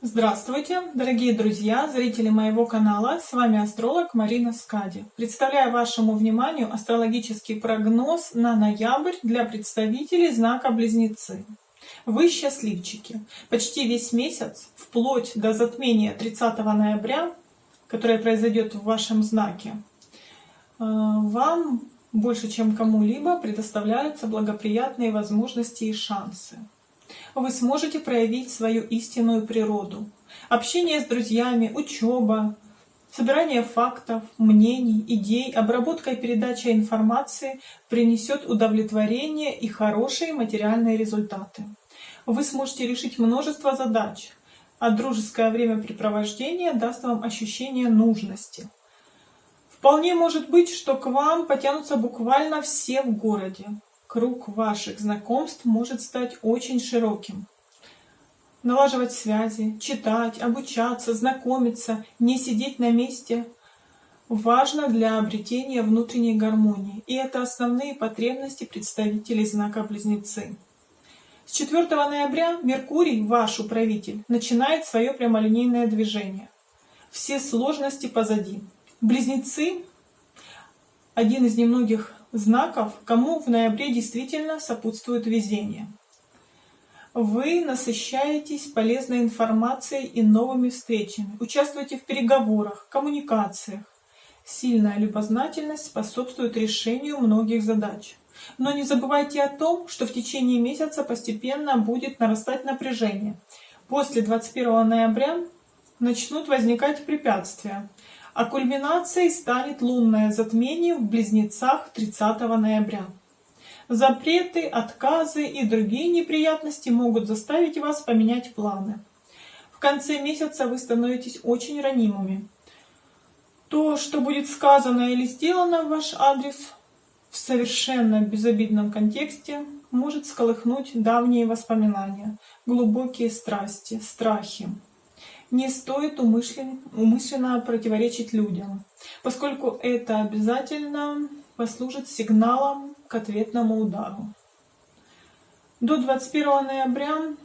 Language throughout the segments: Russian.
Здравствуйте, дорогие друзья, зрители моего канала. С вами астролог Марина Скади. Представляю вашему вниманию астрологический прогноз на ноябрь для представителей знака Близнецы. Вы счастливчики. Почти весь месяц, вплоть до затмения 30 ноября, которое произойдет в вашем знаке, э, вам больше, чем кому-либо, предоставляются благоприятные возможности и шансы вы сможете проявить свою истинную природу. Общение с друзьями, учеба, собирание фактов, мнений, идей, обработка и передача информации принесет удовлетворение и хорошие материальные результаты. Вы сможете решить множество задач, а дружеское времяпрепровождение даст вам ощущение нужности. Вполне может быть, что к вам потянутся буквально все в городе круг ваших знакомств может стать очень широким. Налаживать связи, читать, обучаться, знакомиться, не сидеть на месте важно для обретения внутренней гармонии. И это основные потребности представителей знака Близнецы. С 4 ноября Меркурий, ваш управитель, начинает свое прямолинейное движение. Все сложности позади. Близнецы – один из немногих знаков, кому в ноябре действительно сопутствует везение. Вы насыщаетесь полезной информацией и новыми встречами, участвуете в переговорах, коммуникациях. Сильная любознательность способствует решению многих задач. Но не забывайте о том, что в течение месяца постепенно будет нарастать напряжение. После 21 ноября начнут возникать препятствия, а кульминацией станет лунное затмение в Близнецах 30 ноября. Запреты, отказы и другие неприятности могут заставить вас поменять планы. В конце месяца вы становитесь очень ранимыми. То, что будет сказано или сделано в ваш адрес в совершенно безобидном контексте, может сколыхнуть давние воспоминания, глубокие страсти, страхи не стоит умышленно, умышленно противоречить людям, поскольку это обязательно послужит сигналом к ответному удару. До 21 ноября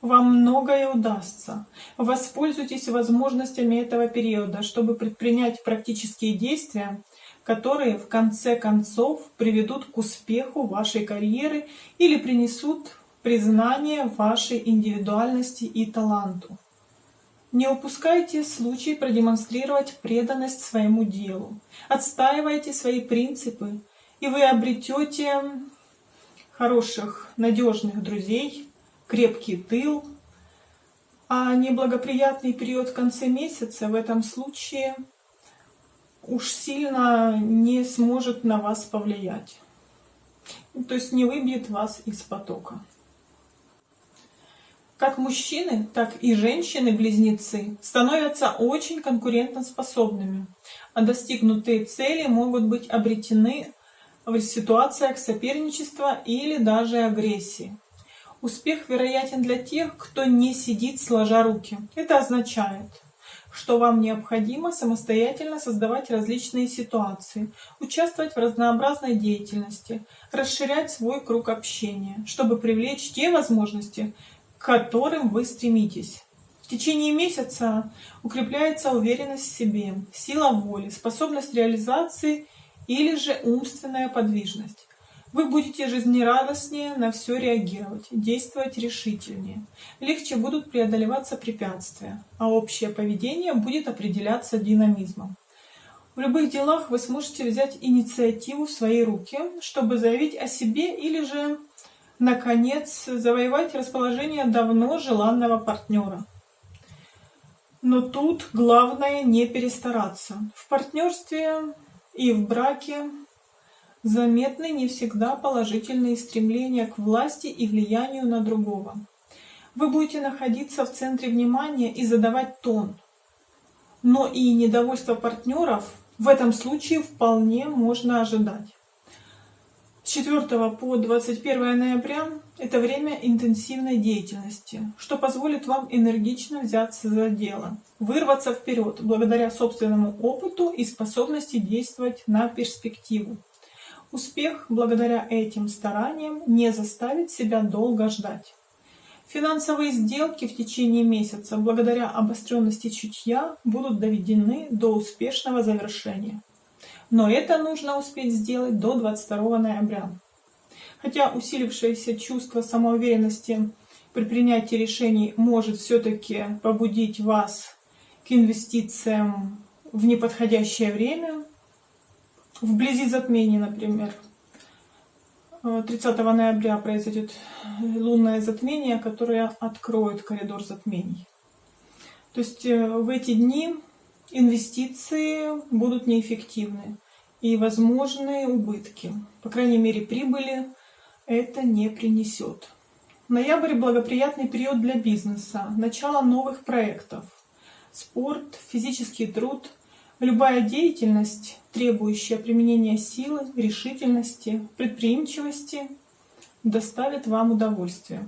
вам многое удастся. Воспользуйтесь возможностями этого периода, чтобы предпринять практические действия, которые в конце концов приведут к успеху вашей карьеры или принесут признание вашей индивидуальности и таланту. Не упускайте случай продемонстрировать преданность своему делу. Отстаивайте свои принципы, и вы обретете хороших, надежных друзей, крепкий тыл. А неблагоприятный период в конце месяца в этом случае уж сильно не сможет на вас повлиять. То есть не выбьет вас из потока. Как мужчины, так и женщины-близнецы становятся очень конкурентоспособными, а достигнутые цели могут быть обретены в ситуациях соперничества или даже агрессии. Успех вероятен для тех, кто не сидит сложа руки. Это означает, что вам необходимо самостоятельно создавать различные ситуации, участвовать в разнообразной деятельности, расширять свой круг общения, чтобы привлечь те возможности, которым вы стремитесь. В течение месяца укрепляется уверенность в себе, сила воли, способность реализации или же умственная подвижность. Вы будете жизнерадостнее на все реагировать, действовать решительнее. Легче будут преодолеваться препятствия, а общее поведение будет определяться динамизмом. В любых делах вы сможете взять инициативу в свои руки, чтобы заявить о себе или же наконец, завоевать расположение давно желанного партнера. Но тут главное не перестараться. В партнерстве и в браке заметны не всегда положительные стремления к власти и влиянию на другого. Вы будете находиться в центре внимания и задавать тон. Но и недовольство партнеров в этом случае вполне можно ожидать. С 4 по 21 ноября это время интенсивной деятельности, что позволит вам энергично взяться за дело, вырваться вперед благодаря собственному опыту и способности действовать на перспективу. Успех благодаря этим стараниям не заставит себя долго ждать. Финансовые сделки в течение месяца, благодаря обостренности чутья, будут доведены до успешного завершения. Но это нужно успеть сделать до 22 ноября. Хотя усилившееся чувство самоуверенности при принятии решений может все-таки побудить вас к инвестициям в неподходящее время, вблизи затмения, например. 30 ноября произойдет лунное затмение, которое откроет коридор затмений. То есть э, в эти дни инвестиции будут неэффективны и возможны убытки. По крайней мере, прибыли это не принесет. Ноябрь – благоприятный период для бизнеса, начало новых проектов. Спорт, физический труд, любая деятельность, требующая применения силы, решительности, предприимчивости, доставит вам удовольствие.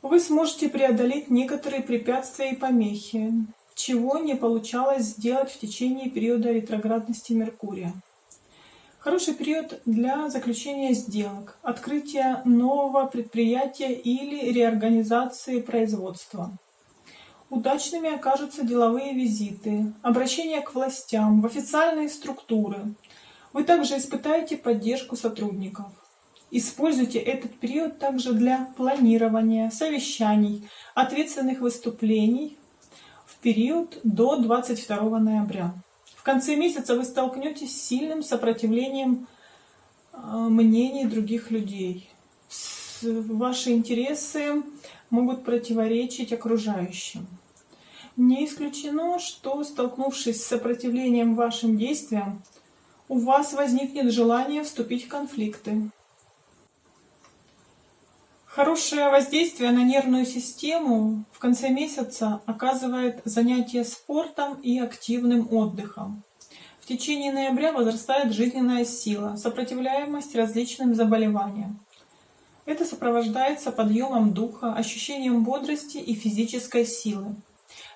Вы сможете преодолеть некоторые препятствия и помехи, чего не получалось сделать в течение периода ретроградности Меркурия. Хороший период для заключения сделок, открытия нового предприятия или реорганизации производства. Удачными окажутся деловые визиты, обращение к властям, в официальные структуры. Вы также испытаете поддержку сотрудников. Используйте этот период также для планирования, совещаний, ответственных выступлений период до 22 ноября конце месяца вы столкнетесь с сильным сопротивлением а, мнений других людей. Ваши интересы могут противоречить окружающим. Не исключено, что, столкнувшись с сопротивлением вашим действиям, у вас возникнет желание вступить в конфликты. Хорошее воздействие на нервную систему в конце месяца оказывает занятие спортом и активным отдыхом. В течение ноября возрастает жизненная сила, сопротивляемость различным заболеваниям. Это сопровождается подъемом духа, ощущением бодрости и физической силы.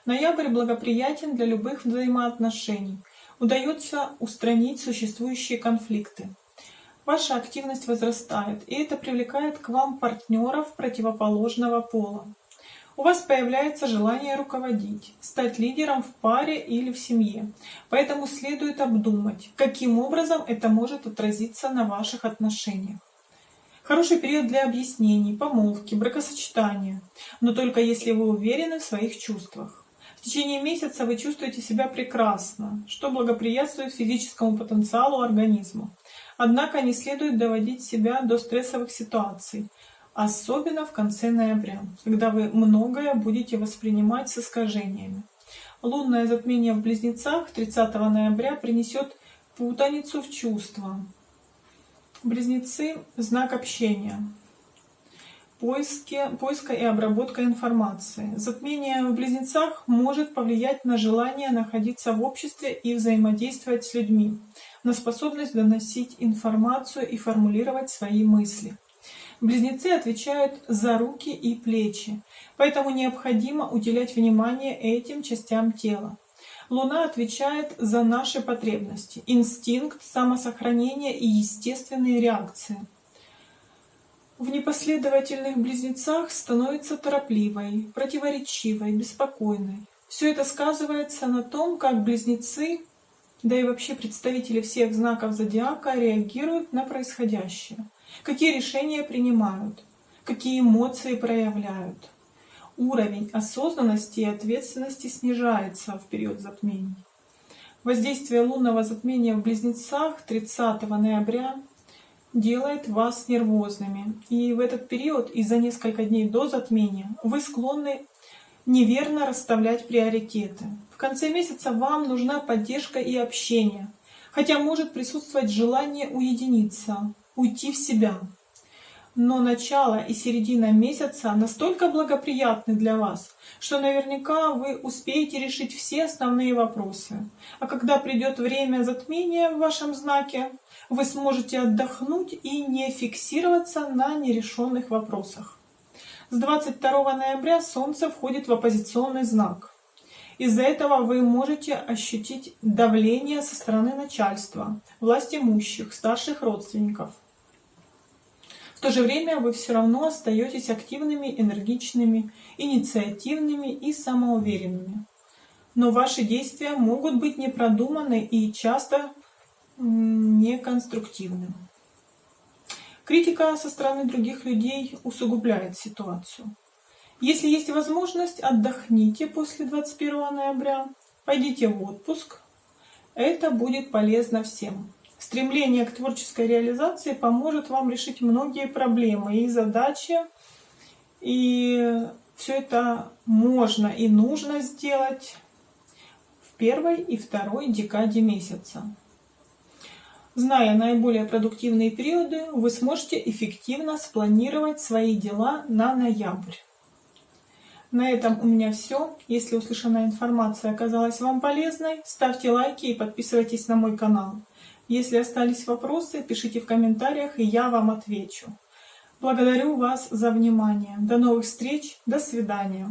Ноябрь благоприятен для любых взаимоотношений. Удается устранить существующие конфликты ваша активность возрастает, и это привлекает к вам партнеров противоположного пола. У вас появляется желание руководить, стать лидером в паре или в семье. Поэтому следует обдумать, каким образом это может отразиться на ваших отношениях. Хороший период для объяснений, помолвки, бракосочетания, но только если вы уверены в своих чувствах. В течение месяца вы чувствуете себя прекрасно, что благоприятствует физическому потенциалу организма. Однако не следует доводить себя до стрессовых ситуаций, особенно в конце ноября, когда вы многое будете воспринимать с искажениями. Лунное затмение в Близнецах 30 ноября принесет путаницу в чувства. Близнецы – знак общения, поиски, поиска и обработка информации. Затмение в Близнецах может повлиять на желание находиться в обществе и взаимодействовать с людьми на способность доносить информацию и формулировать свои мысли. Близнецы отвечают за руки и плечи, поэтому необходимо уделять внимание этим частям тела. Луна отвечает за наши потребности, инстинкт, самосохранение и естественные реакции. В непоследовательных близнецах становится торопливой, противоречивой, беспокойной. Все это сказывается на том, как близнецы да и вообще представители всех знаков зодиака реагируют на происходящее. Какие решения принимают, какие эмоции проявляют. Уровень осознанности и ответственности снижается в период затмений. Воздействие лунного затмения в Близнецах 30 ноября делает вас нервозными. И в этот период и за несколько дней до затмения вы склонны неверно расставлять приоритеты. Конце месяца вам нужна поддержка и общение, хотя может присутствовать желание уединиться, уйти в себя. Но начало и середина месяца настолько благоприятны для вас, что наверняка вы успеете решить все основные вопросы. А когда придет время затмения в вашем знаке, вы сможете отдохнуть и не фиксироваться на нерешенных вопросах. С 22 ноября Солнце входит в оппозиционный знак. Из-за этого вы можете ощутить давление со стороны начальства, власть имущих, старших родственников. то же время вы все равно остаетесь активными, энергичными, инициативными и самоуверенными. Но ваши действия могут быть непродуманы и часто неконструктивны. Критика со стороны других людей усугубляет ситуацию. Если есть возможность, отдохните после 21 ноября, пойдите в отпуск. Это будет полезно всем. Стремление к творческой реализации поможет вам решить многие проблемы и задачи. И все это можно и нужно сделать в первой и второй декаде месяца. Зная наиболее продуктивные периоды, вы сможете эффективно спланировать свои дела на ноябрь. На этом у меня все. Если услышанная информация оказалась вам полезной, ставьте лайки и подписывайтесь на мой канал. Если остались вопросы, пишите в комментариях, и я вам отвечу. Благодарю вас за внимание. До новых встреч. До свидания.